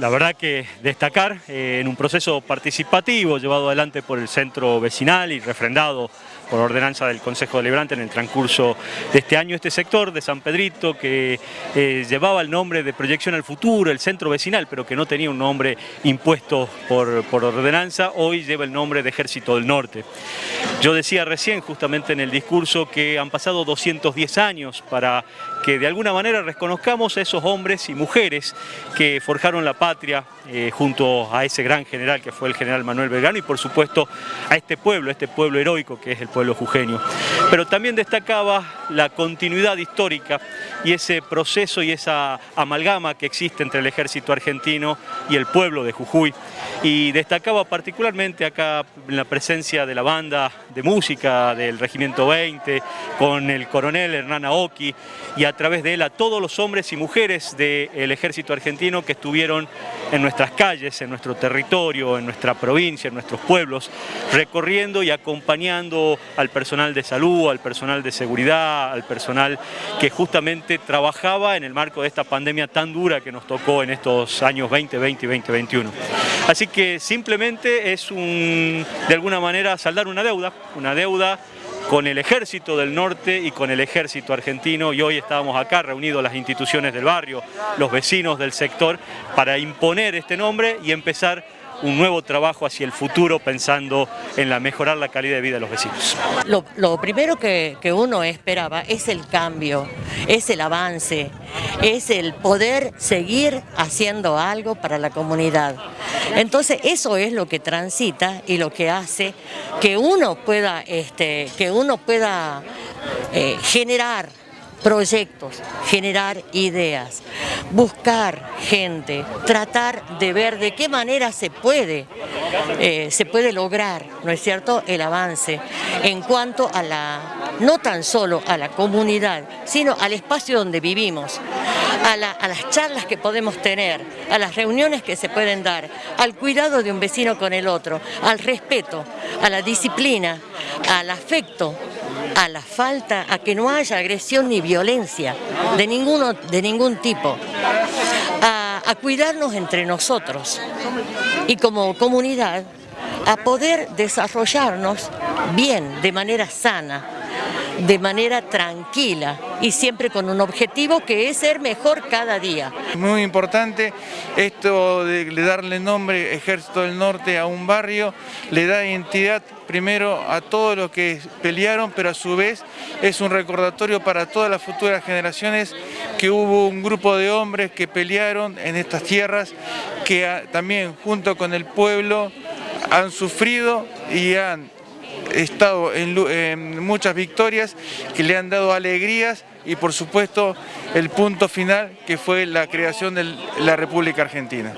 La verdad que destacar eh, en un proceso participativo llevado adelante por el centro vecinal y refrendado por ordenanza del Consejo Deliberante en el transcurso de este año, este sector de San Pedrito que eh, llevaba el nombre de Proyección al Futuro, el centro vecinal, pero que no tenía un nombre impuesto por, por ordenanza, hoy lleva el nombre de Ejército del Norte. Yo decía recién justamente en el discurso que han pasado 210 años para que de alguna manera reconozcamos a esos hombres y mujeres que forjaron la patria eh, junto a ese gran general que fue el general Manuel Belgrano y por supuesto a este pueblo, este pueblo heroico que es el pueblo jujeño. Pero también destacaba la continuidad histórica y ese proceso y esa amalgama que existe entre el ejército argentino y el pueblo de Jujuy. Y destacaba particularmente acá en la presencia de la banda de música del Regimiento 20, con el coronel Hernán Aoki y a través de él a todos los hombres y mujeres del ejército argentino que estuvieron en nuestras calles, en nuestro territorio, en nuestra provincia, en nuestros pueblos, recorriendo y acompañando al personal de salud, al personal de seguridad, al personal que justamente trabajaba en el marco de esta pandemia tan dura que nos tocó en estos años 2020 y 2021. Así que simplemente es un, de alguna manera saldar una deuda, una deuda con el ejército del norte y con el ejército argentino. Y hoy estábamos acá reunidos las instituciones del barrio, los vecinos del sector para imponer este nombre y empezar un nuevo trabajo hacia el futuro pensando en la mejorar la calidad de vida de los vecinos. Lo, primero que, uno esperaba es el cambio, es el avance, es el poder seguir haciendo algo para la comunidad. Entonces eso es lo que transita y lo que hace que uno pueda, este, que uno pueda eh, generar proyectos, generar ideas, buscar gente, tratar de ver de qué manera se puede, eh, se puede lograr, ¿no es cierto?, el avance en cuanto a la, no tan solo a la comunidad, sino al espacio donde vivimos, a, a las charlas que podemos tener, a las reuniones que se pueden dar, al cuidado de un vecino con el otro, al respeto, a la disciplina, al afecto, a la falta, a que no haya agresión ni violencia de, ninguno, de ningún tipo, a, a cuidarnos entre nosotros y como comunidad a poder desarrollarnos bien, de manera sana, de manera tranquila y siempre con un objetivo que es ser mejor cada día. Muy importante esto de darle nombre Ejército del Norte a un barrio, le da identidad primero a todos los que pelearon, pero a su vez es un recordatorio para todas las futuras generaciones que hubo un grupo de hombres que pelearon en estas tierras, que también junto con el pueblo han sufrido y han estado en, muchas victorias que le han dado alegrías y por supuesto el punto final que fue la creación de la República Argentina.